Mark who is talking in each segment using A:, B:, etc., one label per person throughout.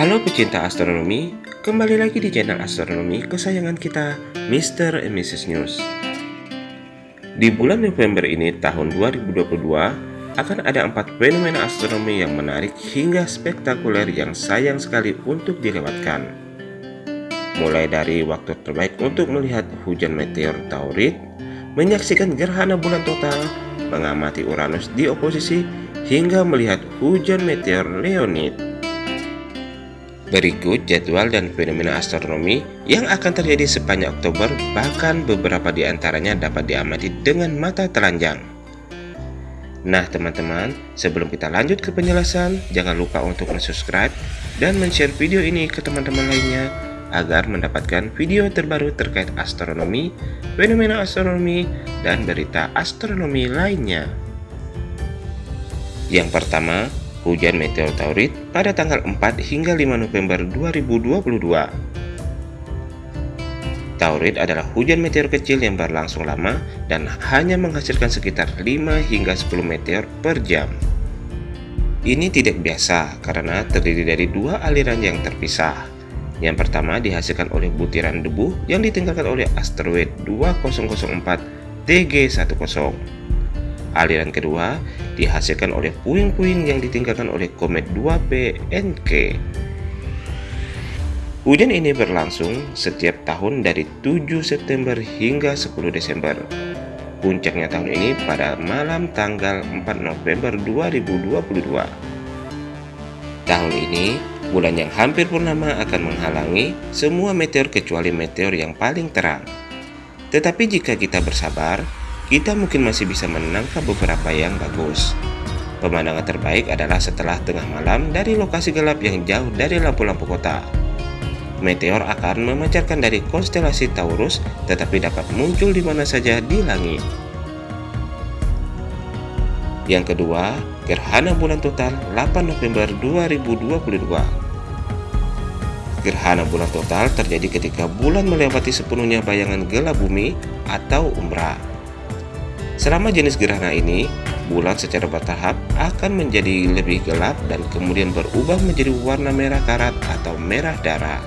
A: Halo pecinta astronomi, kembali lagi di channel astronomi kesayangan kita, Mr. and Mrs. News. Di bulan November ini tahun 2022, akan ada empat fenomena astronomi yang menarik hingga spektakuler yang sayang sekali untuk dilewatkan. Mulai dari waktu terbaik untuk melihat hujan meteor Taurid, menyaksikan gerhana bulan total, mengamati Uranus di oposisi, hingga melihat hujan meteor Leonid. Berikut jadwal dan fenomena astronomi yang akan terjadi sepanjang Oktober, bahkan beberapa di antaranya dapat diamati dengan mata telanjang. Nah teman-teman, sebelum kita lanjut ke penjelasan, jangan lupa untuk subscribe dan share video ini ke teman-teman lainnya agar mendapatkan video terbaru terkait astronomi, fenomena astronomi, dan berita astronomi lainnya. Yang pertama, hujan meteor Taurid pada tanggal 4 hingga 5 November 2022. Taurid adalah hujan meteor kecil yang berlangsung lama dan hanya menghasilkan sekitar 5 hingga 10 meteor per jam. Ini tidak biasa karena terdiri dari dua aliran yang terpisah. Yang pertama dihasilkan oleh butiran debu yang ditinggalkan oleh asteroid 2004 TG10 Aliran kedua dihasilkan oleh puing-puing yang ditinggalkan oleh komet 2P NK. Hujan ini berlangsung setiap tahun dari 7 September hingga 10 Desember. Puncaknya tahun ini pada malam tanggal 4 November 2022. Tahun ini, bulan yang hampir purnama akan menghalangi semua meteor kecuali meteor yang paling terang. Tetapi jika kita bersabar, kita mungkin masih bisa menangkap beberapa yang bagus. Pemandangan terbaik adalah setelah tengah malam dari lokasi gelap yang jauh dari lampu-lampu kota. Meteor akan memancarkan dari konstelasi Taurus tetapi dapat muncul di mana saja di langit. Yang kedua, gerhana bulan total 8 November 2022. Gerhana bulan total terjadi ketika bulan melewati sepenuhnya bayangan gelap bumi atau umbra. Selama jenis gerhana ini, bulan secara bertahap akan menjadi lebih gelap dan kemudian berubah menjadi warna merah karat atau merah darah.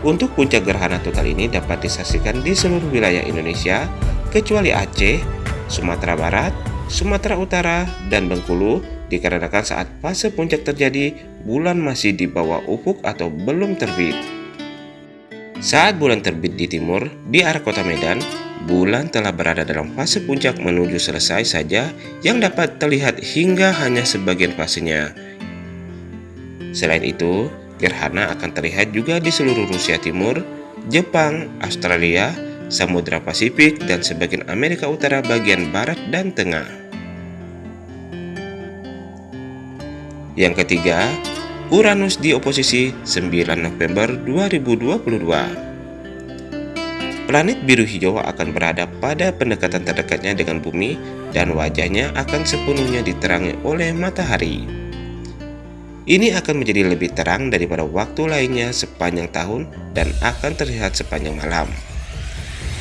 A: Untuk puncak gerhana total ini dapat disaksikan di seluruh wilayah Indonesia, kecuali Aceh, Sumatera Barat, Sumatera Utara, dan Bengkulu dikarenakan saat fase puncak terjadi, bulan masih di bawah ufuk atau belum terbit. Saat bulan terbit di timur, di arah kota Medan, bulan telah berada dalam fase puncak menuju selesai saja yang dapat terlihat hingga hanya sebagian fasenya. Selain itu, gerhana akan terlihat juga di seluruh Rusia Timur, Jepang, Australia, Samudra Pasifik, dan sebagian Amerika Utara bagian barat dan tengah. Yang ketiga, Uranus di oposisi 9 November 2022. Planet biru hijau akan berada pada pendekatan terdekatnya dengan bumi dan wajahnya akan sepenuhnya diterangi oleh matahari. Ini akan menjadi lebih terang daripada waktu lainnya sepanjang tahun dan akan terlihat sepanjang malam.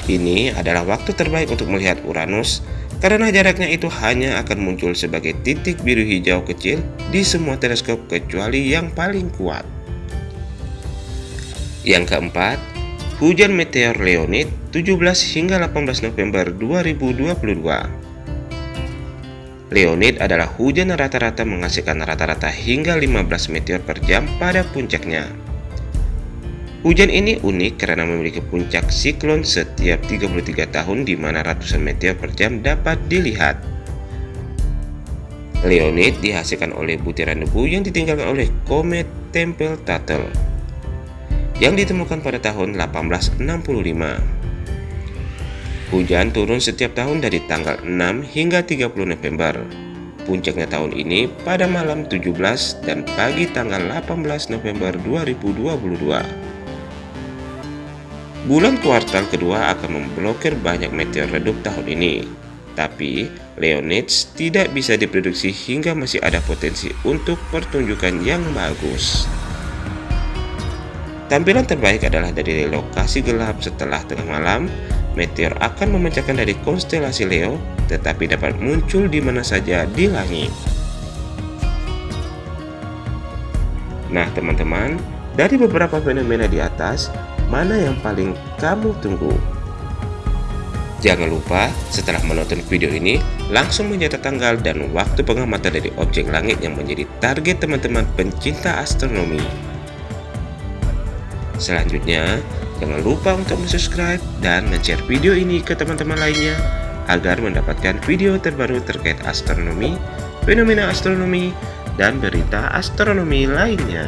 A: Ini adalah waktu terbaik untuk melihat Uranus karena jaraknya itu hanya akan muncul sebagai titik biru hijau kecil di semua teleskop kecuali yang paling kuat. Yang keempat, Hujan meteor Leonid 17 hingga 18 November 2022 Leonid adalah hujan rata-rata menghasilkan rata-rata hingga 15 meteor per jam pada puncaknya. Hujan ini unik karena memiliki puncak siklon setiap 33 tahun di mana ratusan meteor per jam dapat dilihat. Leonid dihasilkan oleh butiran debu yang ditinggalkan oleh komet Tempel-Tuttle yang ditemukan pada tahun 1865. Hujan turun setiap tahun dari tanggal 6 hingga 30 November. Puncaknya tahun ini pada malam 17 dan pagi tanggal 18 November 2022. Bulan kuartal kedua akan memblokir banyak meteor redup tahun ini. Tapi, Leonids tidak bisa diprediksi hingga masih ada potensi untuk pertunjukan yang bagus. Tampilan terbaik adalah dari lokasi gelap setelah tengah malam, meteor akan memecahkan dari konstelasi Leo, tetapi dapat muncul di mana saja di langit. Nah teman-teman, dari beberapa fenomena di atas, mana yang paling kamu tunggu? Jangan lupa setelah menonton video ini, langsung mencatat tanggal dan waktu pengamatan dari objek langit yang menjadi target teman-teman pencinta astronomi. Selanjutnya, jangan lupa untuk subscribe dan share video ini ke teman-teman lainnya agar mendapatkan video terbaru terkait astronomi, fenomena astronomi, dan berita astronomi lainnya.